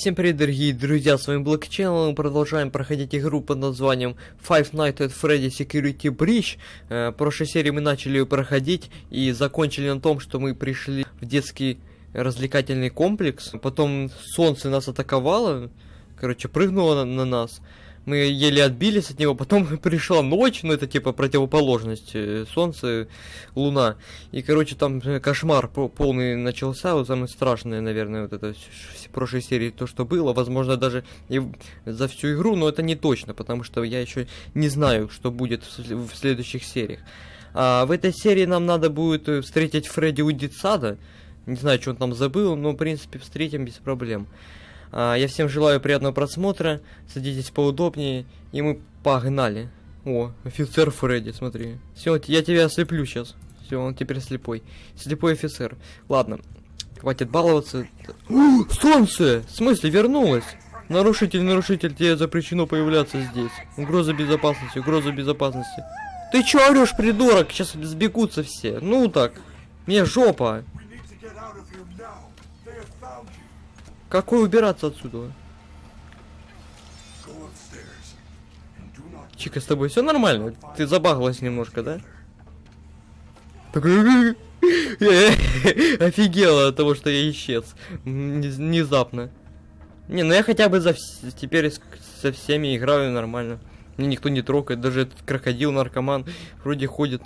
Всем привет, дорогие друзья, с вами Channel, мы продолжаем проходить игру под названием Five Nights at Freddy Security Breach. Э, прошлой серии мы начали ее проходить и закончили на том, что мы пришли в детский развлекательный комплекс. Потом солнце нас атаковало, короче, прыгнуло на, на нас. Мы еле отбились от него, потом пришла ночь, ну это типа противоположность, э, солнце, луна. И, короче, там э, кошмар полный начался, вот самое страшное, наверное, вот это в прошлой серии то, что было. Возможно, даже и за всю игру, но это не точно, потому что я еще не знаю, что будет в следующих сериях. А в этой серии нам надо будет э, встретить Фредди у детсада. Не знаю, что он там забыл, но, в принципе, встретим без проблем. А, я всем желаю приятного просмотра. Садитесь поудобнее. И мы погнали. О, офицер Фредди, смотри. Все, я тебя ослеплю сейчас. Все, он теперь слепой. Слепой офицер. Ладно, хватит баловаться. У, солнце! В смысле, вернулось? Нарушитель, нарушитель, тебе запрещено появляться здесь. Угроза безопасности, угроза безопасности. Ты чё орешь, придурок? Сейчас сбегутся все. Ну так. Мне жопа. Какой убираться отсюда? Чика, с тобой все нормально? Ты забагалась немножко, да? Офигела от того, что я исчез. Внезапно. Не, ну я хотя бы за теперь со всеми играю нормально. Мне никто не трогает, даже этот крокодил, наркоман, вроде ходит.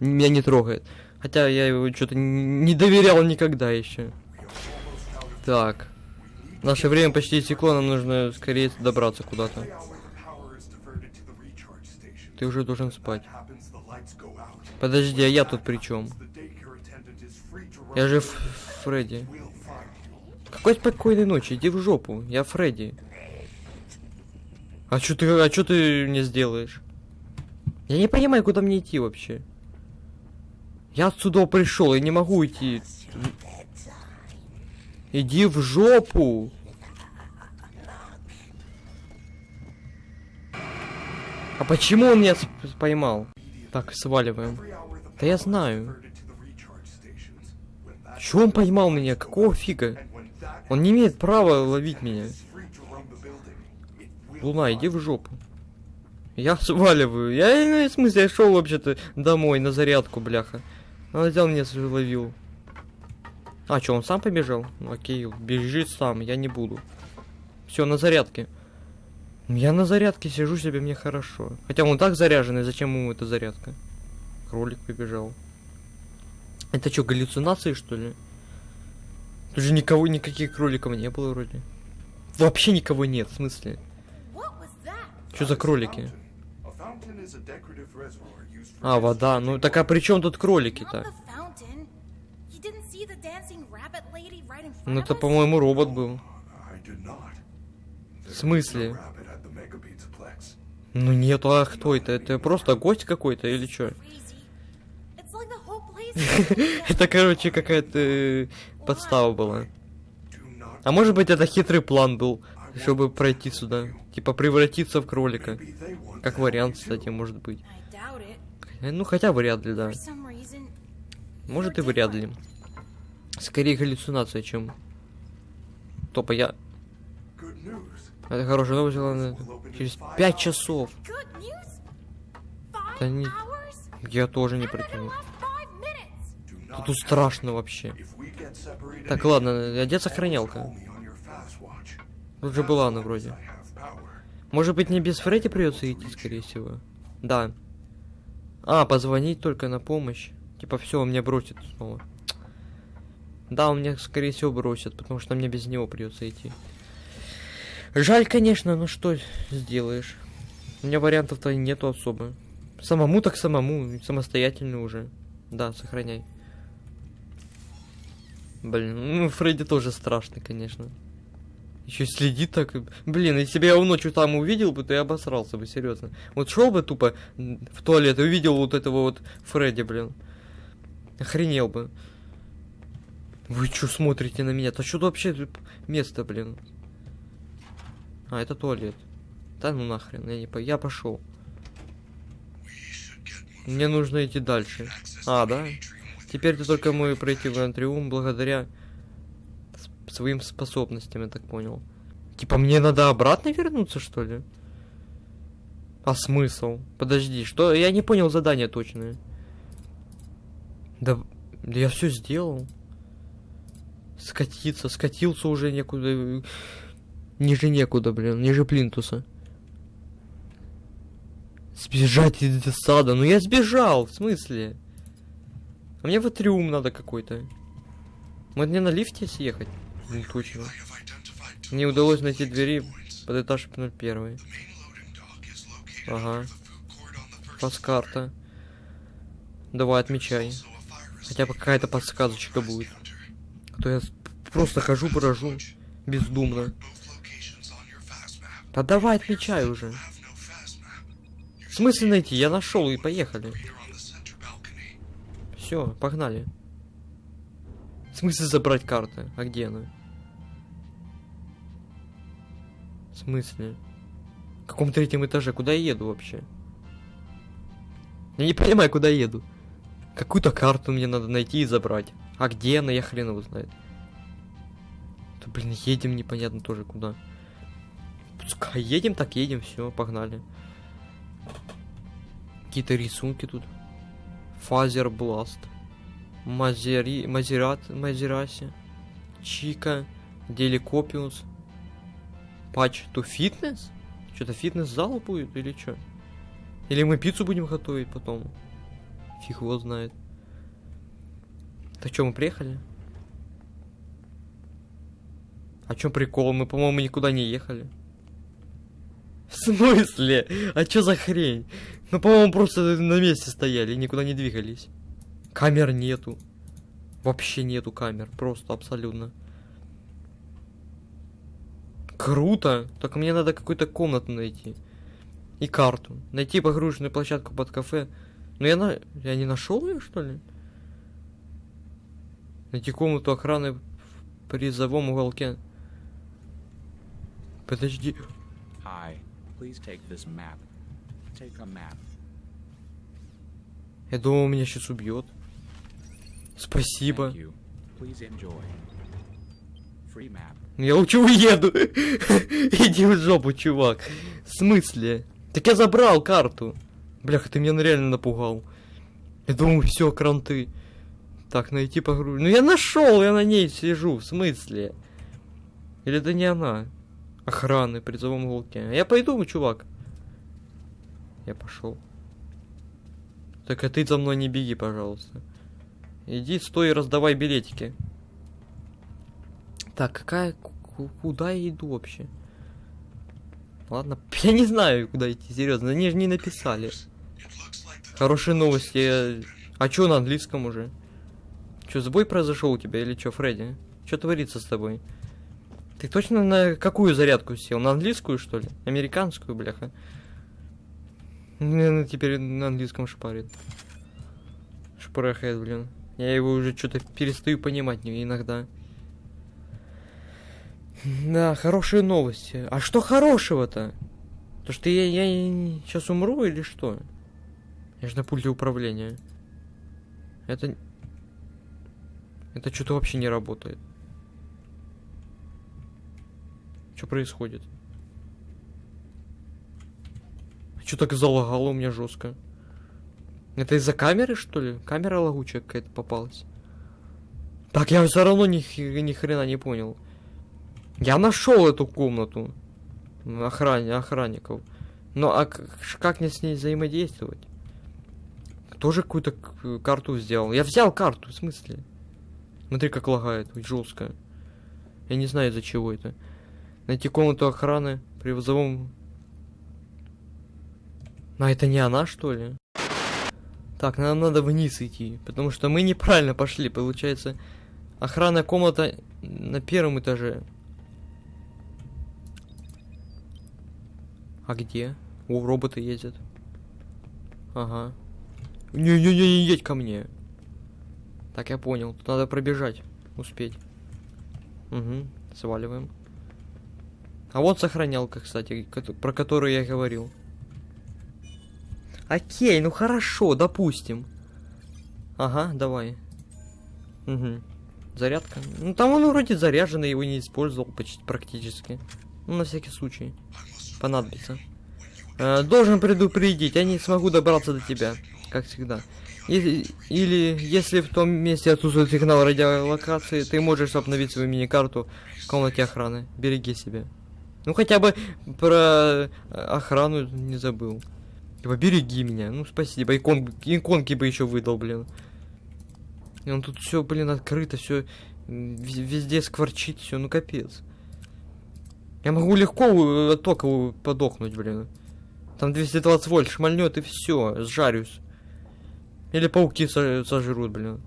Меня не трогает. Хотя я его что-то не доверял никогда еще. Так. Наше время почти истекло, нам нужно скорее добраться куда-то. Ты уже должен спать. Подожди, а я тут при чем? Я же Фредди. Какой спокойной ночи, иди в жопу, я Фредди. А что ты, а что ты мне сделаешь? Я не понимаю, куда мне идти вообще. Я отсюда пришел, я не могу идти. Иди в жопу! А почему он меня поймал? Так, сваливаем. Да я знаю. Чего он поймал меня? Какого фига? Он не имеет права ловить меня. Луна, иди в жопу. Я сваливаю. Я, ну, в смысле, я шел вообще-то домой на зарядку, бляха. Он взял меня ловил. А, что, он сам побежал? Ну, окей, бежит сам, я не буду. Все, на зарядке. Я на зарядке сижу себе, мне хорошо. Хотя он так заряженный, зачем ему эта зарядка? Кролик побежал. Это что, галлюцинации, что ли? Тут же никого, никаких кроликов не было вроде. Вообще никого нет, в смысле? Что за кролики? А, вода. Ну так а при чем тут кролики-то? Ну это, по-моему, робот был. В смысле? Ну нет, а кто это? Это просто гость какой-то или что? Это, короче, какая-то э, подстава была. А может быть это хитрый план был, чтобы пройти сюда. Типа превратиться в кролика. Как вариант, кстати, может быть. Ну хотя вряд ли, да. Может и вряд ли. Скорее галлюцинация, чем... Топа, я... Это хорошая новость, главное. Через пять часов. Да не... Я тоже не протяну. Тут страшно вообще. Так, ладно, одеться охранялка. Тут же была она вроде. Может быть, не без Фредди придется идти, скорее всего. Да. А, позвонить только на помощь. Типа, все, он меня бросит снова. Да, он меня, скорее всего, бросит, потому что мне без него придется идти. Жаль, конечно, но что сделаешь? У меня вариантов-то нету особо. Самому так самому, самостоятельно уже. Да, сохраняй. Блин, ну Фредди тоже страшный, конечно. Еще следит так. Блин, если бы я его ночью там увидел бы, то я обосрался бы, серьезно. Вот шел бы тупо в туалет и увидел вот этого вот Фредди, блин. Охренел бы. Вы что смотрите на меня? То что вообще место, блин? А, это туалет. Да ну нахрен, я не по... Я пошел. Мне нужно идти дальше. А, да? Теперь ты только мой пройти в антриум благодаря своим способностям, я так понял. Типа мне надо обратно вернуться, что ли? А смысл? Подожди, что? Я не понял задание точное. Да, да я все сделал. Скатиться, скатился уже некуда. Ниже некуда, блин, ниже плинтуса. Сбежать из сада. Ну я сбежал, в смысле? А мне в атриум надо какой-то. Может мне на лифте съехать? Ну точно. Не удалось найти двери под этаж 01. Ага. Паскарта. Давай, отмечай. Хотя бы какая-то подсказочка будет. А то я просто хожу, поражу. Бездумно. Да давай, отмечай уже. В смысле найти? Я нашел и поехали. Все, погнали. В смысле забрать карты? А где она? В смысле? В каком третьем этаже? Куда я еду вообще? Я не понимаю, куда еду. Какую-то карту мне надо найти и забрать. А где она, я хрен его знает. Да блин, едем непонятно тоже куда. Пускай едем, так едем, все, погнали. Какие-то рисунки тут. Фазер Бласт. Мазери... Мазерат... Мазераси. Чика. Деликопиус. Патч to фитнес? Что-то фитнес-зал будет или что? Или мы пиццу будем готовить потом? Фиг его знает. Так что, мы приехали? А чё прикол? Мы, по-моему, никуда не ехали. В смысле? А чё за хрень? Ну, по-моему, просто на месте стояли никуда не двигались. Камер нету. Вообще нету камер. Просто абсолютно. Круто! Только мне надо какую-то комнату найти. И карту. Найти погруженную площадку под кафе. Ну я на... Я не нашел ее, что ли? Найти комнату охраны в призовом уголке. Подожди. Hi, please take this map. Take a map. Я думал, меня сейчас убьет. Спасибо. Map. Я лучше уеду. Иди в жопу, чувак. В смысле? Так я забрал карту. Бляха, ты меня реально напугал. Я думаю, все, кранты. Так, найти погрузку. Ну я нашел, я на ней сижу. В смысле? Или это не она? Охраны, в призовом уголке. Я пойду, чувак. Я пошел. Так а ты за мной не беги, пожалуйста. Иди, стой и раздавай билетики. Так, какая... ку- Куда я иду вообще? Ладно, я не знаю, куда идти, серьезно. Они же не написали. Хорошие новости. А чё на английском уже? Чё, сбой произошел у тебя или чё, Фредди? Что творится с тобой? Ты точно на какую зарядку сел? На английскую, что ли? Американскую, бляха? Наверное, теперь на английском шпарит. Шпарахает, блин. Я его уже что-то перестаю понимать иногда. Да, хорошие новости. А что хорошего-то? То, что я, я сейчас умру или что? Я же на пульте управления. Это... Это что-то вообще не работает. Что происходит? Что так залагало у меня жестко? Это из-за камеры, что ли? Камера лагучая какая-то попалась. Так, я все равно ни, ни хрена не понял. Я нашел эту комнату. Охране, охранников. Но а к- ш- как мне с ней взаимодействовать? Тоже какую-то карту сделал. Я взял карту, в смысле? Смотри, как лагает, жестко. Я не знаю, из-за чего это. Найти комнату охраны при вызовом... А это не она, что ли? Так, нам надо вниз идти, потому что мы неправильно пошли. Получается, охранная комната на первом этаже. А где? О, роботы ездят. Ага. Не-не-не, не едь ко мне. Так, я понял. Тут надо пробежать. Успеть. Угу, сваливаем. А вот сохранялка, кстати, про которую я говорил. Окей, ну хорошо, допустим. Ага, давай. Угу. Зарядка. Ну там он вроде заряженный, его не использовал почти практически. Ну, на всякий случай. Понадобится. Э, должен предупредить, я не смогу добраться до тебя, как всегда. Или, или если в том месте отсутствует сигнал радиолокации, ты можешь обновить свою мини-карту в комнате охраны. Береги себя. Ну хотя бы про охрану не забыл. Типа береги меня. Ну спасибо. Икон, иконки бы еще выдал, блин. И он тут все, блин, открыто, все везде скворчит, все, ну капец. Я могу легко от тока подохнуть, блин. Там 220 вольт шмальнет и все, сжарюсь. Или пауки со- сожрут, блин.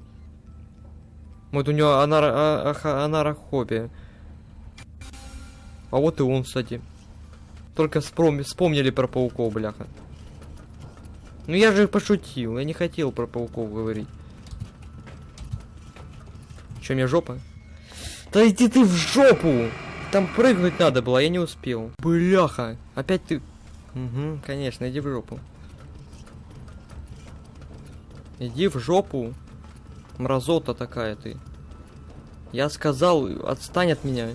Вот у него анара- а- анарохобия. А вот и он, кстати. Только вспом- вспомнили про пауков, бляха. Ну я же пошутил, я не хотел про пауков говорить. Че, мне жопа? Да иди ты в жопу! Там прыгнуть надо было, я не успел. Бляха, опять ты... Угу, конечно, иди в жопу. Иди в жопу. Мразота такая ты. Я сказал, отстань от меня.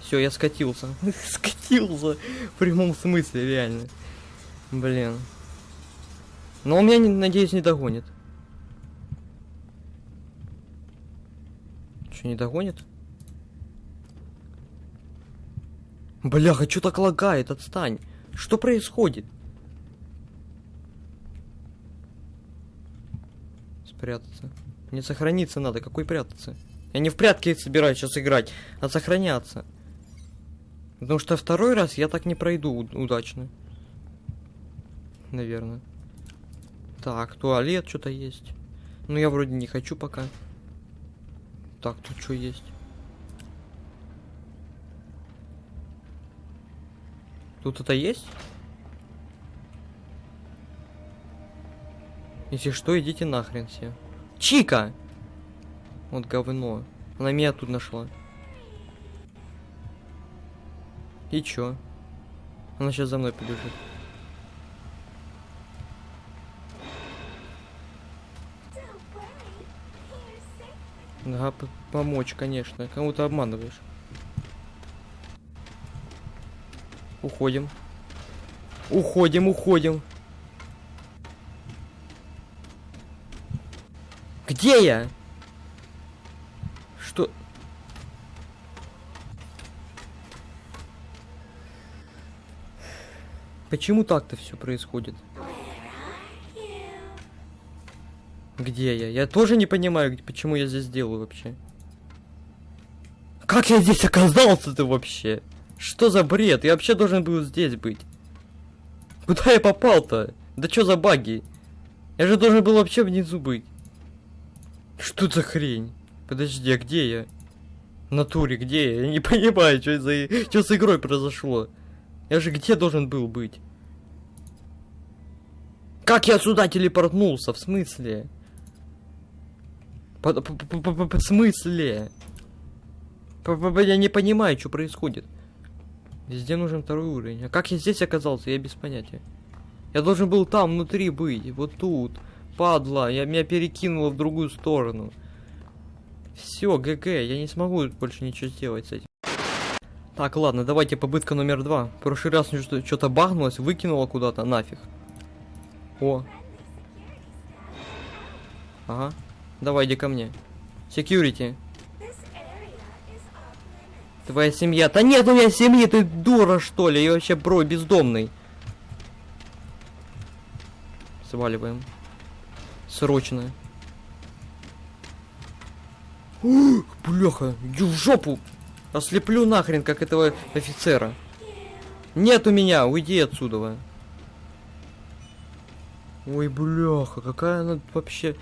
Все, я скатился. скатился. В прямом смысле, реально. Блин. Но он меня, надеюсь, не догонит. Че, не догонит? Бляха, что так лагает? Отстань. Что происходит? Спрятаться. Мне сохраниться надо. Какой прятаться? Я не в прятки собираюсь сейчас играть, а сохраняться. Потому что второй раз я так не пройду удачно. Наверное. Так, туалет что-то есть. Ну я вроде не хочу пока. Так, тут что есть? Тут это есть? Если что, идите нахрен все. Чика! Вот говно. Она меня тут нашла. И чё? Она сейчас за мной побежит. Да, помочь, конечно. Кому ты обманываешь? Уходим. Уходим, уходим. Где я? Что? Почему так-то все происходит? Где я? Я тоже не понимаю, почему я здесь делаю вообще. Как я здесь оказался-то вообще? Что за бред? Я вообще должен был здесь быть. Куда я попал-то? Да что за баги? Я же должен был вообще внизу быть. Что за хрень? Подожди, а где я? В натуре, где я? Я не понимаю, что за... Что с игрой произошло. Я же где должен был быть? Как я сюда телепортнулся? В смысле? По- по- по- по- по- В смысле? Я не понимаю, что происходит. Везде нужен второй уровень. А как я здесь оказался, я без понятия. Я должен был там, внутри быть. Вот тут. Падла, я меня перекинуло в другую сторону. Все, ГГ, я не смогу больше ничего сделать с этим. Так, ладно, давайте попытка номер два. В прошлый раз что-то багнулось, выкинуло куда-то, нафиг. О. Ага. Давай, иди ко мне. Security. Твоя семья. Да нет у меня семьи, ты дура что ли? Я вообще бро бездомный. Сваливаем. Срочно. Бляха, иди в жопу. Ослеплю нахрен, как этого офицера. Нет у меня, уйди отсюда. Ой, бляха, какая она вообще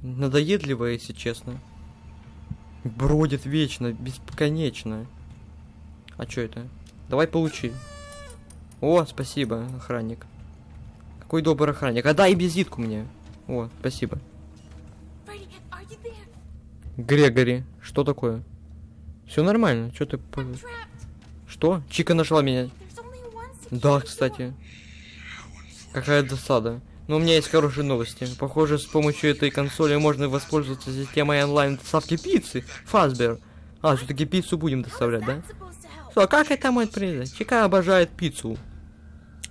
надоедливая, если честно. Бродит вечно, бесконечно. А что это? Давай получи. О, спасибо, охранник. Какой добрый охранник. А дай визитку мне. О, спасибо. Грегори, что такое? Все нормально, что ты... Что? Чика нашла меня. Да, кстати. Какая досада. Но у меня есть хорошие новости. Похоже, с помощью этой консоли можно воспользоваться системой онлайн доставки пиццы. Фазбер. А, все-таки пиццу будем доставлять, да? Что, как это мой признак? Чика обожает пиццу.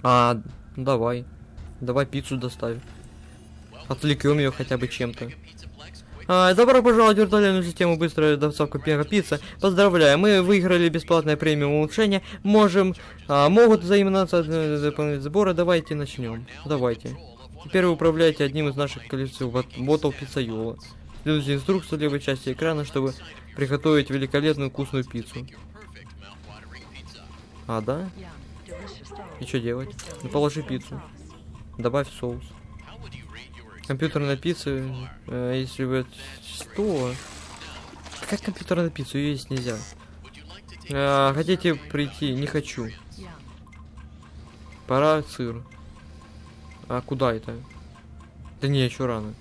А, давай. Давай пиццу доставим. Отвлекем ее хотя бы чем-то. А, добро пожаловать в виртуальную систему быстрая доставка первой пицца. Поздравляю, мы выиграли бесплатное премиум улучшение. Можем, а, могут заиматься э, дополнительные сборы. Давайте начнем. Давайте. Теперь вы управляете одним из наших коллекций бот- ботов пиццайола. Следуйте инструкцию в левой части экрана, чтобы приготовить великолепную вкусную пиццу. А, да? И что делать? Ну, положи пиццу. Добавь соус. Компьютерная пицца, э, если вы... Что? Как компьютерная пицца? Ее есть нельзя. А, хотите прийти? Не хочу. Пора сыр. А куда это? Да не, еще рано.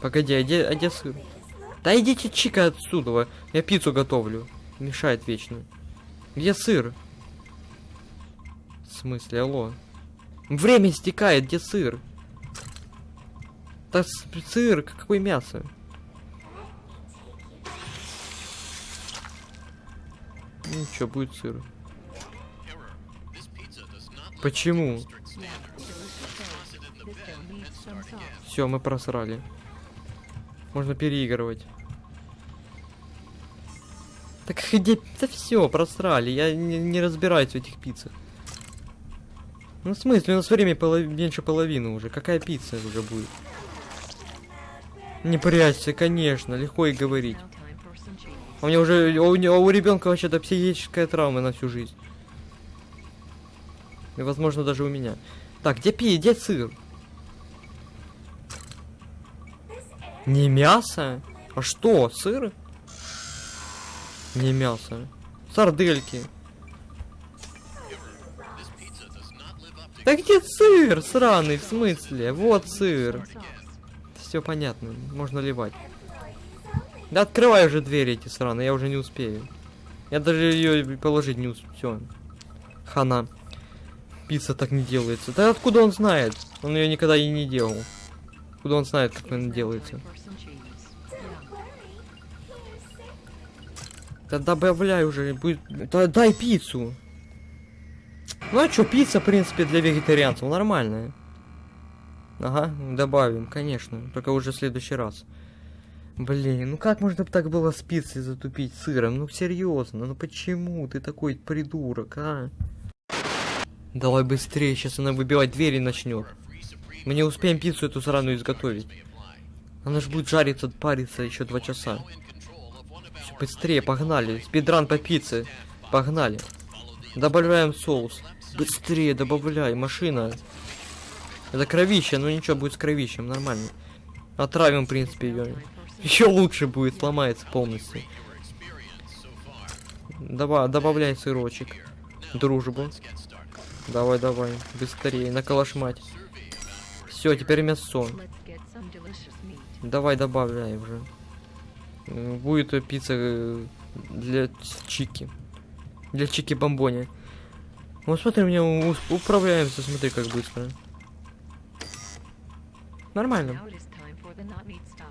Погоди, а где, а где сыр? Да идите чика отсюда. Я пиццу готовлю. Мешает вечно. Где сыр? В смысле, алло? Время истекает, где сыр? С- сыр, какое мясо? Ничего, будет сыр. Почему? Все, мы просрали. Можно переигрывать. Так где... Да все, просрали. Я не, не разбираюсь в этих пиццах. Ну в смысле, у нас время полов- меньше половины уже. Какая пицца уже будет? Не прячься, конечно, легко и говорить. У меня уже, у, не- у ребенка вообще-то психическая травма на всю жизнь. И, возможно, даже у меня. Так, где пи, где сыр? Не мясо? А что, сыр? Не мясо. Сардельки. Да где сыр, сраный, в смысле? Вот сыр. Все понятно, можно ливать. Да открывай уже двери эти сраные, я уже не успею. Я даже ее положить не успею. Хана. Пицца так не делается. Да откуда он знает? Он ее никогда и не делал. Откуда он знает, как она делается? Да добавляй уже, будет... Да дай пиццу. Ну а чё, пицца, в принципе, для вегетарианцев нормальная. Ага, добавим, конечно. Только уже в следующий раз. Блин, ну как можно так было с пиццей затупить сыром? Ну серьезно, ну почему ты такой придурок, а? Давай быстрее, сейчас она выбивать двери начнет. Мы не успеем пиццу эту сраную изготовить. Она же будет жариться, париться еще два часа. Всё, быстрее, погнали. Спидран по пицце. Погнали. Добавляем соус. Быстрее добавляй, машина. Это кровище, ну ничего, будет с кровищем, нормально. Отравим, в принципе, ее. Еще лучше будет, сломается полностью. Давай, добавляй сырочек. Дружбу. Давай, давай, быстрее, наколошмать. Все, теперь мясо. Давай, добавляй уже. Будет пицца э, для чики. Для чики бомбони. Вот смотри, у- управляемся, смотри, как быстро. Нормально.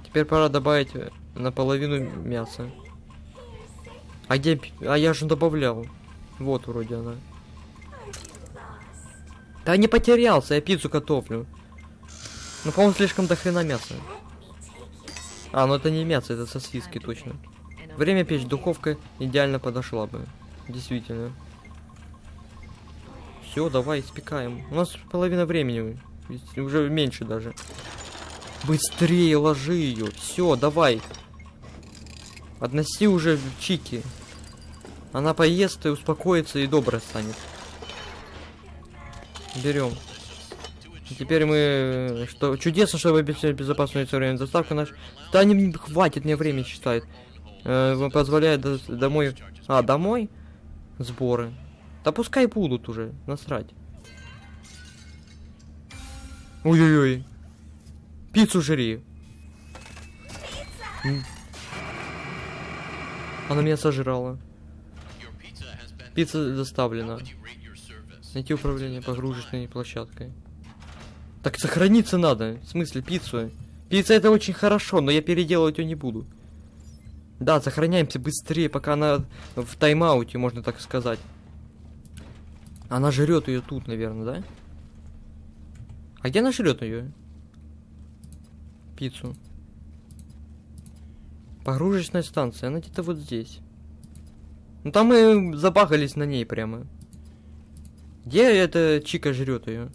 Теперь пора добавить э, наполовину мяса. А где... А я же добавлял. Вот вроде она. Да не потерялся, я пиццу готовлю. Ну, по-моему, слишком до хрена мяса. А, ну это не мясо, это сосиски точно. Время печь духовка идеально подошла бы. Действительно. Все, давай, испекаем. У нас половина времени. Уже меньше даже. Быстрее ложи ее. Все, давай. Относи уже в чики. Она поест и успокоится и добрая станет. Берем. Теперь мы... Что чудесно, что вы обещали безопасную время доставку наш. Да не хватит мне время считает. Э, позволяет до- домой. А, домой? Сборы. Да пускай будут уже. Насрать. Ой-ой-ой. Пиццу жри. М. Она меня сожрала. Пицца доставлена. Найти управление погрузочной площадкой. Так сохраниться надо. В смысле, пиццу. Пицца это очень хорошо, но я переделывать ее не буду. Да, сохраняемся быстрее, пока она в тайм-ауте, можно так сказать. Она жрет ее тут, наверное, да? А где она жрет ее? Пиццу. Погрузочная станция, она где-то вот здесь. Ну там мы забагались на ней прямо. Где эта чика жрет ее?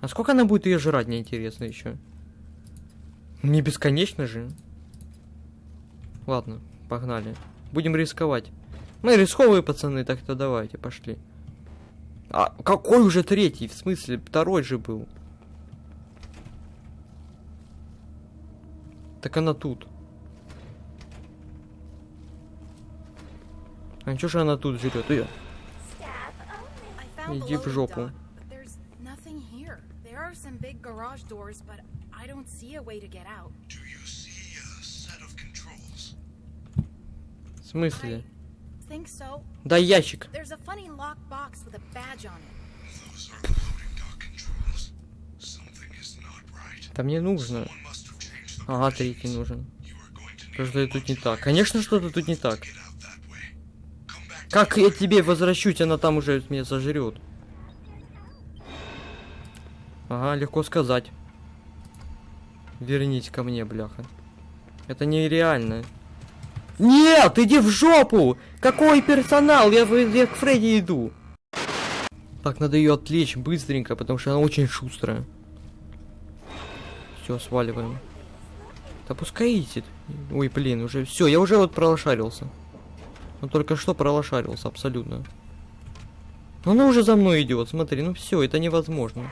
А сколько она будет ее жрать, мне интересно еще. Не бесконечно же. Ладно, погнали. Будем рисковать. Мы рисковые пацаны, так-то давайте, пошли. А какой уже третий? В смысле, второй же был. Так она тут. А чё же она тут жрет? The Иди в жопу. В смысле? So. Дай ящик. Да мне нужно. Ага, третий нужен. Что-то тут не так. Конечно, что-то тут не так. Как я тебе возвращусь, она там уже меня сожрет. Ага, легко сказать. Вернись ко мне, бляха. Это нереально. Нет, иди в жопу! Какой персонал? Я, я к Фредди иду. Так, надо ее отвлечь быстренько, потому что она очень шустрая. Все, сваливаем. Да пускай идет. Ой, блин, уже все, я уже вот пролошарился. Ну только что пролошарился, абсолютно. Ну, Она уже за мной идет, смотри, ну все, это невозможно.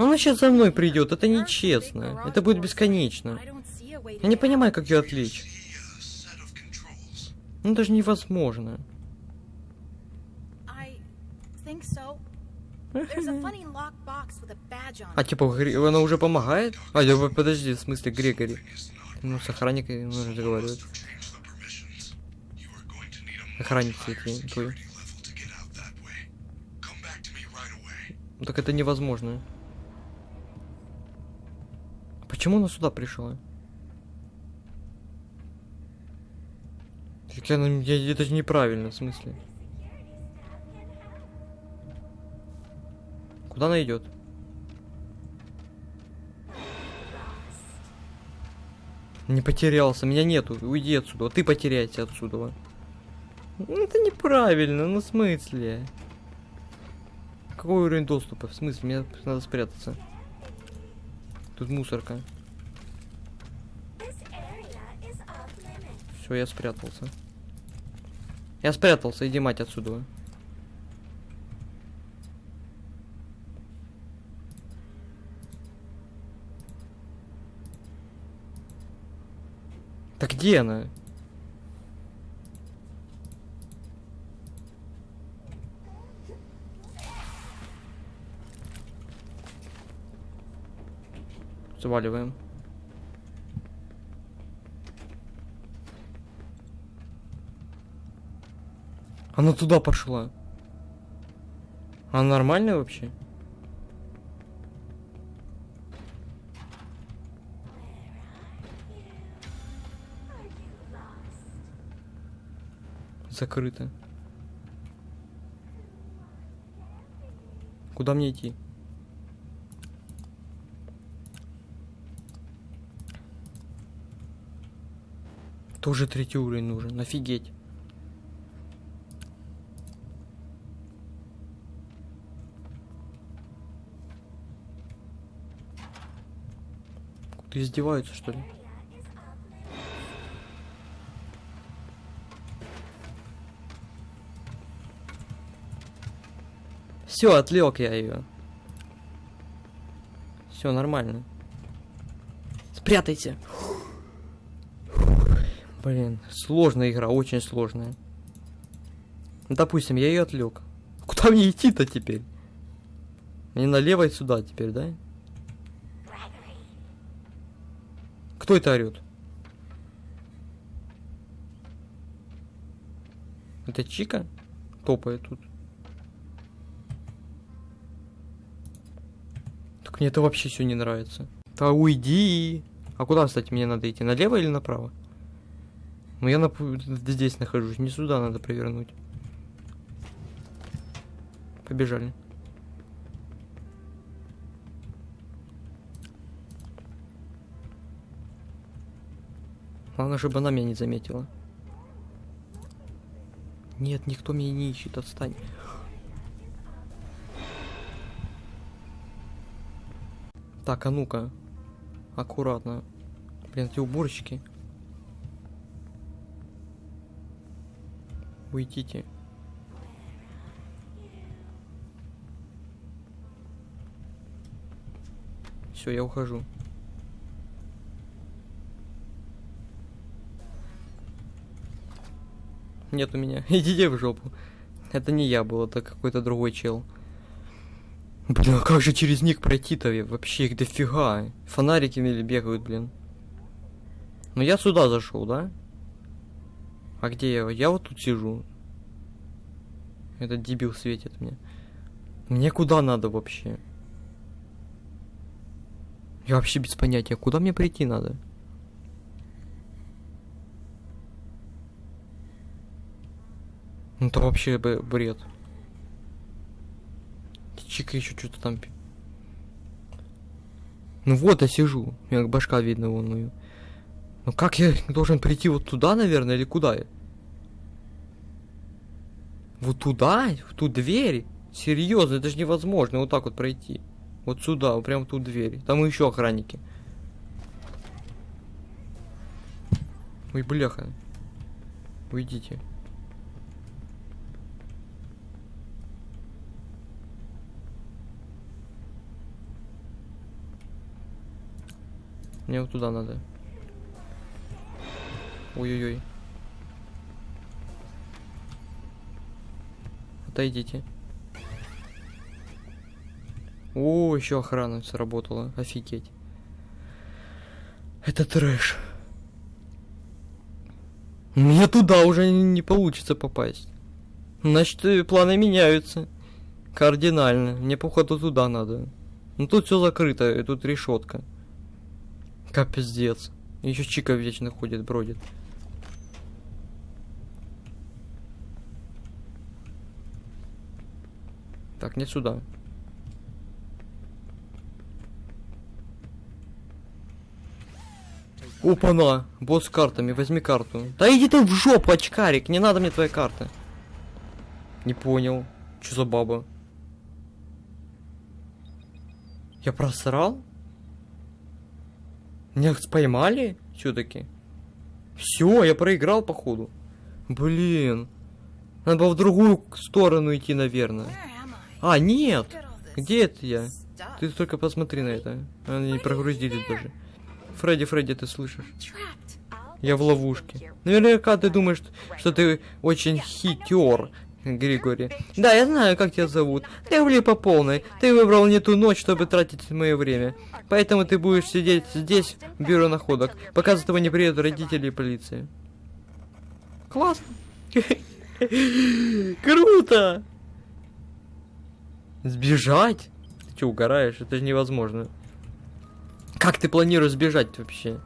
Ну она сейчас за мной придет, это нечестно. Это будет бесконечно. Я не понимаю, как ее отвлечь. controls. Ну даже невозможно. А типа она уже помогает? А, подожди, в смысле Грегори. Ну, с охранникой нужно need a much Охранник higher эти твои. security Почему она сюда пришла? Так я, на- я- это же неправильно, в смысле. Куда она идет? Не потерялся, меня нету. Уйди отсюда. Ты потеряйся отсюда. Ну, это неправильно, ну в смысле? Какой уровень доступа? В смысле, мне надо спрятаться. Тут мусорка. Все, я спрятался. Я спрятался, иди мать отсюда. Так где она? Заваливаем. Она туда пошла. Она нормальная вообще? Закрыто. Куда мне идти? Тоже третий уровень нужен, офигеть. Ты издеваются, что ли? Все, отвлек я ее. Все нормально. Спрятайся. Блин, сложная игра, очень сложная. Ну, допустим, я ее отвлек. Куда мне идти-то теперь? Мне налево и сюда теперь, да? Кто это орет? Это Чика? Топает тут. Так мне это вообще все не нравится. Да уйди. А куда, кстати, мне надо идти? Налево или направо? Ну я на... здесь нахожусь, не сюда надо провернуть. Побежали. Главное, чтобы она меня не заметила. Нет, никто меня не ищет, отстань. Так, а ну-ка. Аккуратно. Блин, эти уборщики. Уйдите. Все, я ухожу. Нет у меня. Идите в жопу. Это не я был, это какой-то другой чел. Блин, а как же через них пройти-то? Вообще их дофига. Фонарики мели бегают, блин. Ну я сюда зашел, да? А где я? Я вот тут сижу. Этот дебил светит мне. Мне куда надо вообще? Я вообще без понятия, куда мне прийти надо? Ну это вообще бред. Чика еще что-то там. Ну вот я сижу. У меня башка видно вон мою. Ну как я должен прийти вот туда, наверное, или куда? Вот туда? В ту дверь? Серьезно, это же невозможно вот так вот пройти. Вот сюда, вот прям в ту дверь. Там еще охранники. Ой, бляха. Уйдите. Мне вот туда надо. Ой-ой-ой. Отойдите. О, еще охрана сработала. Офигеть. Это трэш. Мне туда уже не получится попасть. Значит, планы меняются. Кардинально. Мне, походу, туда надо. Ну тут все закрыто, и тут решетка. Капздец. Еще Чика вечно ходит, бродит. Так, не сюда. Опа-на! Босс с картами, возьми карту. Да иди ты в жопу, очкарик, не надо мне твоя карта. Не понял. Что за баба? Я просрал? Меня поймали? Все-таки. Все, я проиграл, походу. Блин. Надо было в другую сторону идти, наверное. А, нет! Где это я? Ты только посмотри на это. Они не прогрузились даже. Фредди, Фредди, ты слышишь? Я в ловушке. Наверняка ты думаешь, что ты очень хитер, Григорий. Да, я знаю, как тебя зовут. Ты влип по полной. Ты выбрал не ту ночь, чтобы тратить мое время. Поэтому ты будешь сидеть здесь, в бюро находок, пока за тобой не приедут родители и полиция. Классно. Круто! Сбежать? Ты что, угораешь? Это же невозможно. Как ты планируешь сбежать вообще?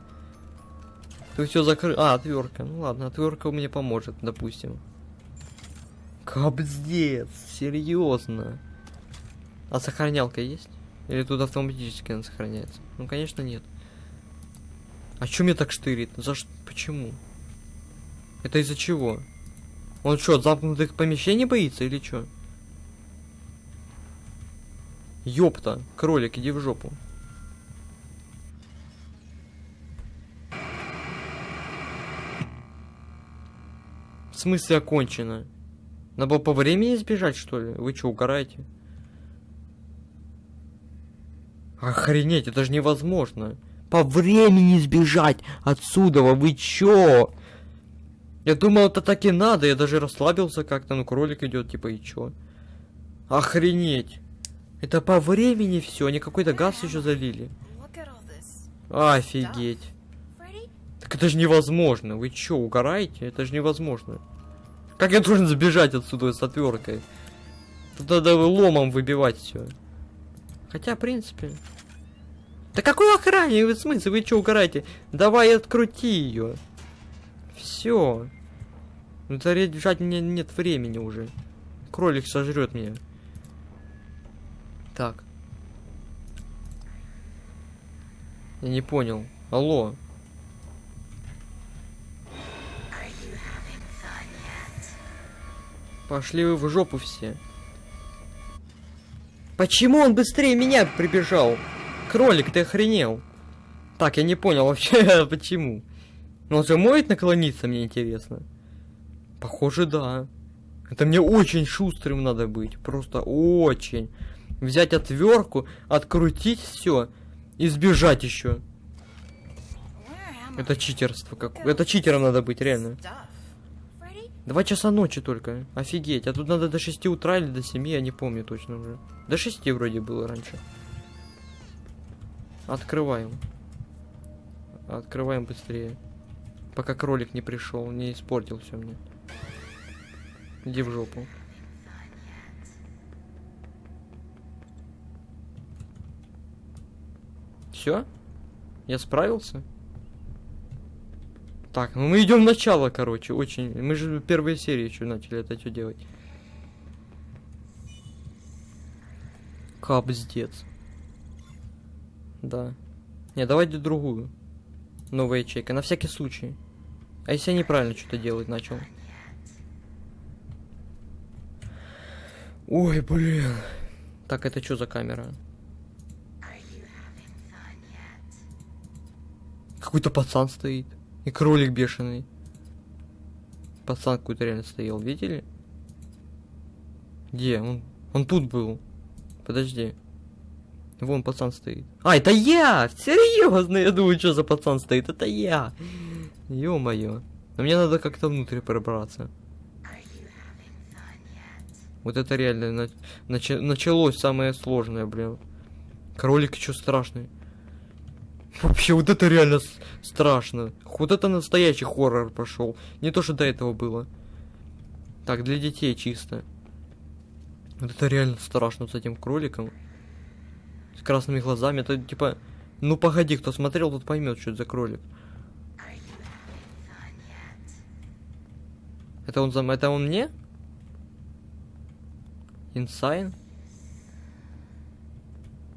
Ты все закрыл. А, отвертка. Ну ладно, отвертка мне поможет, допустим. Кобздец, серьезно. А сохранялка есть? Или тут автоматически она сохраняется? Ну, конечно, нет. А чё мне так штырит? За что? Почему? Это из-за чего? Он что, замкнутых помещений боится или чё? Ёпта, кролик, иди в жопу. В смысле окончено? Надо было по времени сбежать, что ли? Вы что, угораете? Охренеть, это же невозможно. По времени сбежать отсюда, вы чё? Я думал, это так и надо, я даже расслабился как-то, ну кролик идет, типа, и чё? Охренеть. Это по времени все, они какой-то газ еще залили. Офигеть. Так это же невозможно. Вы чё, угораете? Это же невозможно. Как я должен сбежать отсюда с отверткой? Тут надо ломом выбивать все. Хотя, в принципе, Да какой охране? Вы в смысле? Вы что угораете? Давай открути ее. Все. Ну заряжать мне нет времени уже. Кролик сожрет меня. Так. Я не понял. Алло. Пошли вы в жопу все. Почему он быстрее меня прибежал? Кролик, ты охренел. Так, я не понял вообще, почему. Но он же может наклониться, мне интересно. Похоже, да. Это мне очень шустрым надо быть. Просто очень. Взять отвертку, открутить все и сбежать еще. Это читерство как. Это читером надо быть, реально. Два часа ночи только. Офигеть. А тут надо до 6 утра или до 7, я не помню точно уже. До 6 вроде было раньше. Открываем. Открываем быстрее. Пока кролик не пришел, не испортил все мне. Иди в жопу. Все? Я справился? Так, ну мы идем в начало, короче, очень. Мы же в первой серии еще начали это что делать. Капздец. Да. Не, давайте другую. Новая ячейка, на всякий случай. А если я неправильно что-то делать начал? Ой, блин. Так, это что за камера? Какой-то пацан стоит. И кролик бешеный. Пацан какой-то реально стоял, видели? Где? Он, он тут был. Подожди. Вон пацан стоит. А, это я! Серьезно, я думаю, что за пацан стоит. Это я. Ё-моё. Но мне надо как-то внутрь пробраться. Вот это реально на- нача- началось самое сложное, блин. Кролик что страшный. Вообще, вот это реально страшно. Вот это настоящий хоррор пошел. Не то, что до этого было. Так, для детей чисто. Вот это реально страшно с этим кроликом. С красными глазами. Это типа... Ну погоди, кто смотрел, тот поймет, что это за кролик. Это он за... Это он мне? Инсайн?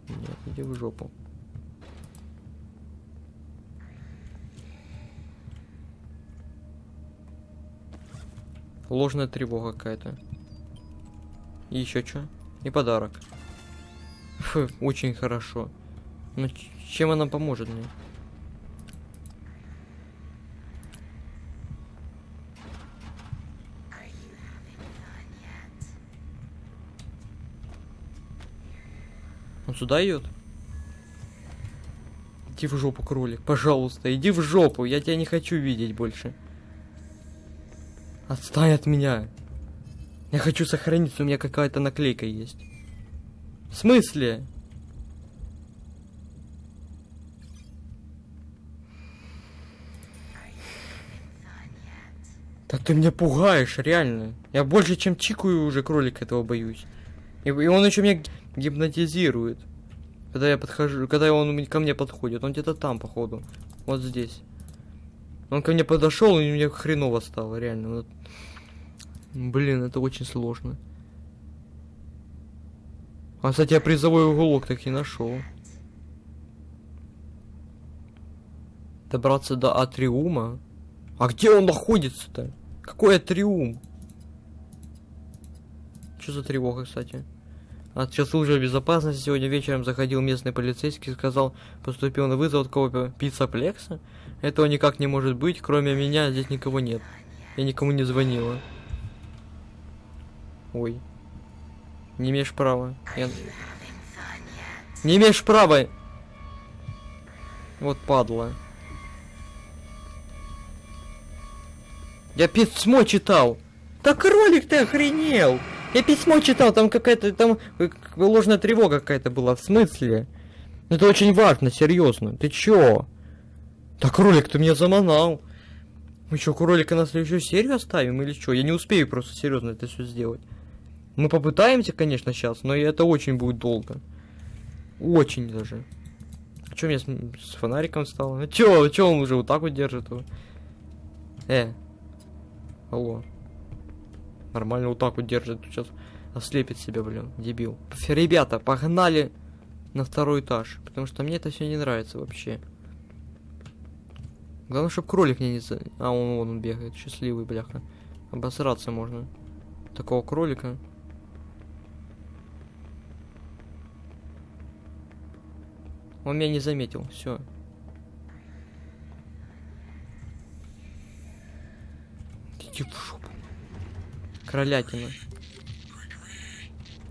Нет, иди в жопу. Ложная тревога какая-то. Еще что? И подарок. Фу, очень хорошо. Но ч- чем она поможет мне? Он сюда идет? Иди в жопу, кролик, пожалуйста, иди в жопу, я тебя не хочу видеть больше. Отстань от меня. Я хочу сохраниться, у меня какая-то наклейка есть. В смысле? Да ты меня пугаешь, реально. Я больше, чем чикаю уже кролик этого боюсь. И, и он еще меня гипнотизирует. Когда я подхожу, когда он ко мне подходит, он где-то там, походу. Вот здесь. Он ко мне подошел, и мне хреново стало, реально. Вот. Блин, это очень сложно. А, кстати, я призовой уголок так и нашел. Добраться до Атриума? А где он находится-то? Какой Атриум? Что за тревога, кстати? От службы безопасности сегодня вечером заходил местный полицейский и сказал, поступил на вызов от кого пиццаплекса. Этого никак не может быть, кроме меня здесь никого нет. Я никому не звонила. Ой. Не имеешь права. Я... Не имеешь права! Вот падла. Я письмо читал. Да кролик ты охренел! Я письмо читал, там какая-то, там э, ложная тревога какая-то была, в смысле? Это очень важно, серьезно. Ты чё? Да кролик, ты меня заманал. Мы что, кролика на следующую серию оставим или что? Я не успею просто серьезно это все сделать. Мы попытаемся, конечно, сейчас, но это очень будет долго. Очень даже. Че мне с, с фонариком стало? Ну чё, чё он уже вот так вот держит его? Э. Алло. Нормально вот так вот держит. Сейчас ослепит себя, блин, дебил. Ребята, погнали на второй этаж. Потому что мне это все не нравится вообще. Главное, чтобы кролик не. А, он, вон он бегает. Счастливый, бляха. Обосраться можно. Такого кролика. Он меня не заметил. Все. Иди в жопу. Кролятина.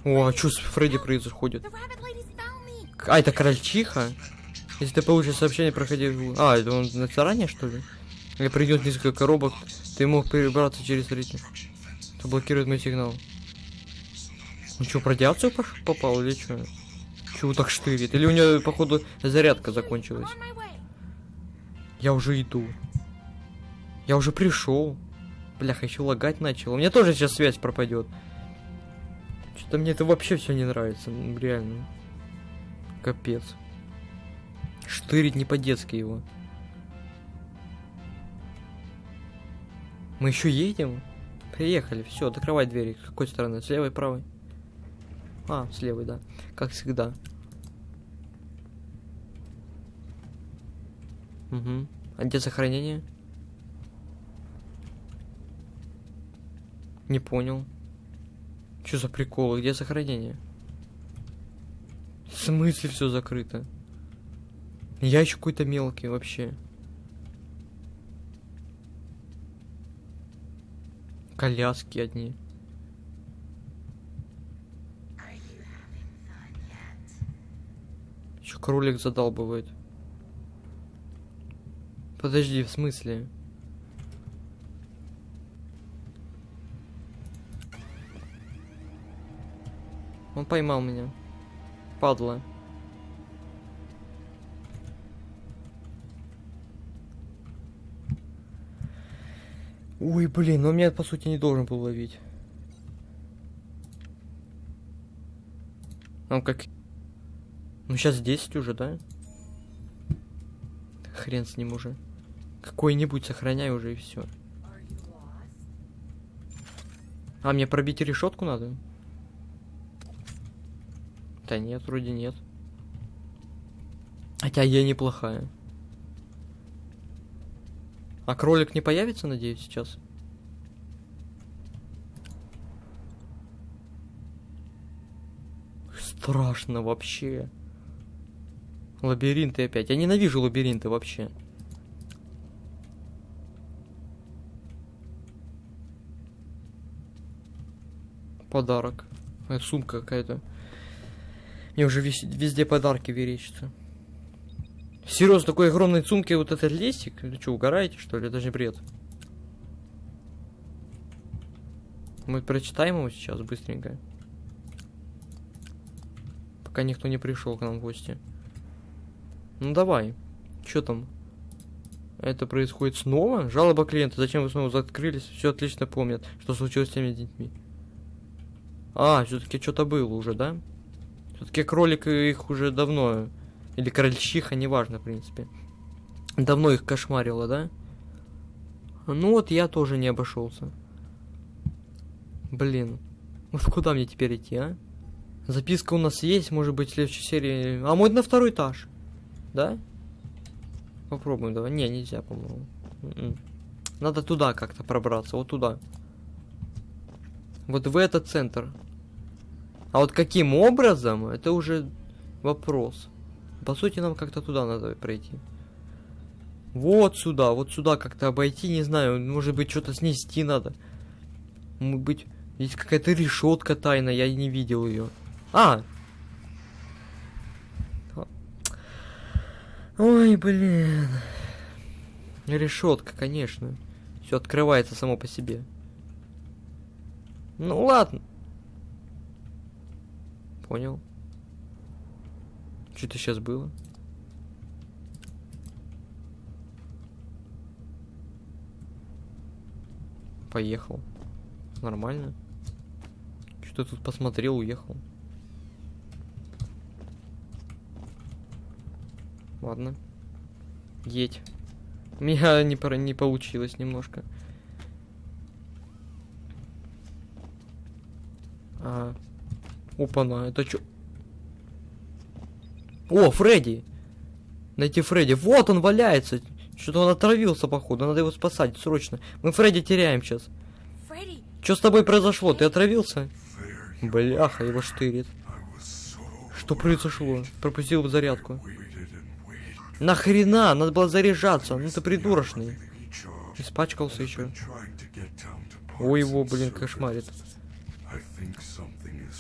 О, а что с Фредди происходит? А, это крольчиха? Если ты получишь сообщение, проходи... А, это он на заранее, что ли? Или придет несколько коробок, ты мог перебраться через реки. Это блокирует мой сигнал. Ну что, в радиацию попал или что? Чего так штырит? Или у него, походу, зарядка закончилась? Я уже иду. Я уже пришел. Бляха, еще лагать начал. У меня тоже сейчас связь пропадет. Что-то мне это вообще все не нравится. Реально. Капец. Штырить не по-детски его. Мы еще едем? Приехали, все, открывай двери. С какой стороны? С левой, правой? А, с левой, да. Как всегда. Угу. А где сохранение? Не понял. Что за приколы? Где сохранение? В смысле все закрыто? Я еще какой-то мелкий вообще. Коляски одни. Еще кролик задалбывает. Подожди, в смысле? Он поймал меня. Падла. Ой, блин, он меня по сути не должен был ловить. Он как... Ну сейчас 10 уже, да? Хрен с ним уже. Какой-нибудь сохраняй уже и все. А, мне пробить решетку надо? Да нет, вроде нет. Хотя я неплохая. А кролик не появится, надеюсь, сейчас? Страшно вообще. Лабиринты опять. Я ненавижу лабиринты вообще. Подарок. Это сумка какая-то. Мне уже везде подарки верещатся. Серьезно, такой огромной сумки вот этот листик? Вы что, угораете, что ли? Это же бред. Мы прочитаем его сейчас быстренько. Пока никто не пришел к нам в гости. Ну давай. Что там? Это происходит снова? Жалоба клиента. Зачем вы снова закрылись? Все отлично помнят, что случилось с теми детьми. А, все-таки что-то было уже, да? Все-таки кролик их уже давно. Или крольчиха, неважно, в принципе. Давно их кошмарило, да? Ну вот я тоже не обошелся. Блин. Вот куда мне теперь идти, а? Записка у нас есть, может быть, в следующей серии. А мы на второй этаж. Да? Попробуем, давай. Не, нельзя, по-моему. М-м. Надо туда как-то пробраться, вот туда. Вот в этот центр. А вот каким образом, это уже вопрос. По сути, нам как-то туда надо пройти. Вот сюда, вот сюда как-то обойти, не знаю, может быть, что-то снести надо. Может быть, есть какая-то решетка тайная, я не видел ее. А! Ой, блин. Решетка, конечно. Все открывается само по себе. Ну ладно. Понял. Что-то сейчас было. Поехал. Нормально. Что-то тут посмотрел, уехал. Ладно. Едь. У меня не, пора- не получилось немножко. А. Опа-на, это чё? О, Фредди! Найти Фредди. Вот он валяется. Что-то он отравился, походу. Надо его спасать срочно. Мы Фредди теряем сейчас. Что с тобой произошло? Ты отравился? Бляха, его штырит. Что произошло? Пропустил зарядку. Нахрена? Надо было заряжаться. Ну ты придурочный. Испачкался еще. Ой, его, блин, кошмарит.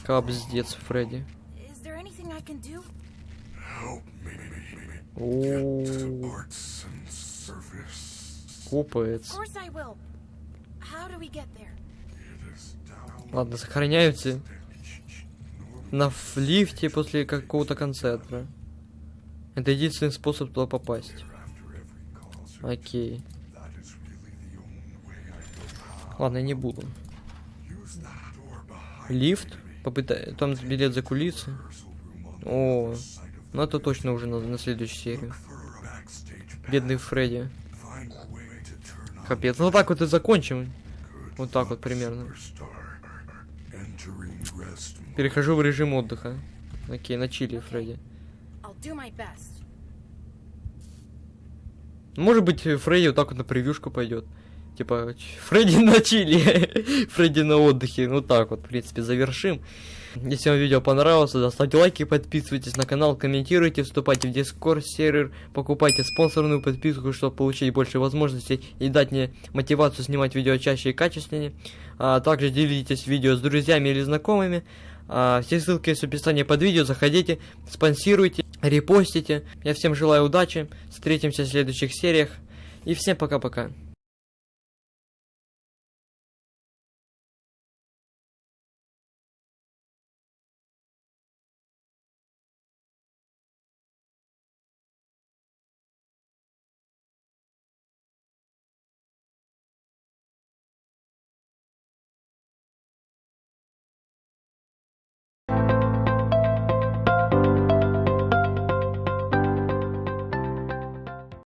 Капздец, Фредди. Is there anything I can do? Help me. О, Parts and surface. копается. Of course I will. How do we get there? It is down. Ладно, сохраняются на лифте после какого-то концерта. Это единственный способ туда попасть. Окей. Ладно, не буду. Лифт. Попытай... Там билет за кулисы. О, of ну это точно уже на, на следующую серию. Бедный Фредди. Капец. Ну так вот и закончим. Вот так вот примерно. Перехожу в режим отдыха. Окей, на чили, Фредди. Может быть, Фредди вот так вот на превьюшку пойдет. Типа, Фредди на чили, Фредди на отдыхе. Ну так вот, в принципе, завершим. Если вам видео понравилось, то ставьте лайки, подписывайтесь на канал, комментируйте, вступайте в Discord сервер, покупайте спонсорную подписку, чтобы получить больше возможностей и дать мне мотивацию снимать видео чаще и качественнее. А также делитесь видео с друзьями или знакомыми. А, все ссылки есть в описании под видео, заходите, спонсируйте, репостите. Я всем желаю удачи, встретимся в следующих сериях. И всем пока-пока.